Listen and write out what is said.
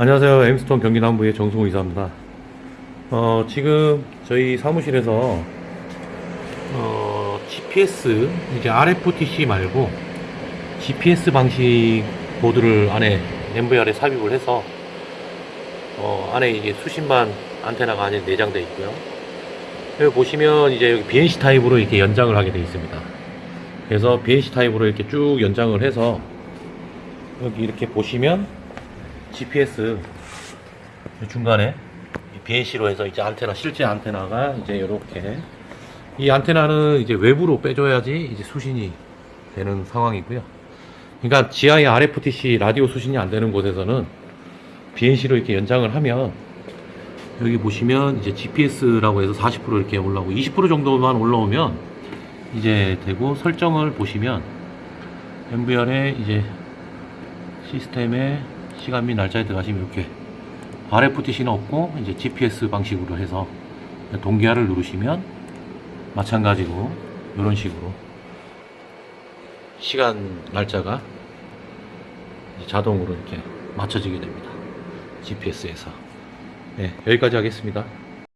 안녕하세요. 엠스톤 경기남부의 정승호 이사입니다. 어, 지금 저희 사무실에서 어, GPS 이제 RFTC 말고 GPS 방식 보드를 안에 MVR에 삽입을 해서 어, 안에 이게 수십만 안테나가 안에 내장되어 있고요. 여기 보시면 이제 여기 BNC 타입으로 이렇게 연장을 하게 되어 있습니다. 그래서 BNC 타입으로 이렇게 쭉 연장을 해서 여기 이렇게 보시면 GPS 중간에 BNC로 해서 이제 안테나 실제 안테나가 이제 이렇게 이 안테나는 이제 외부로 빼줘야지 이제 수신이 되는 상황이고요. 그러니까 지하에 RFTC 라디오 수신이 안 되는 곳에서는 BNC로 이렇게 연장을 하면 여기 보시면 이제 GPS라고 해서 40% 이렇게 올라오고 20% 정도만 올라오면 이제 되고 설정을 보시면 MVR에 이제 시스템에 시간 및 날짜에 들어가시면 이렇게 RFTC는 없고 이제 GPS 방식으로 해서 동기화를 누르시면 마찬가지로 이런 식으로 시간 날짜가 자동으로 이렇게 맞춰지게 됩니다. GPS에서 네, 여기까지 하겠습니다.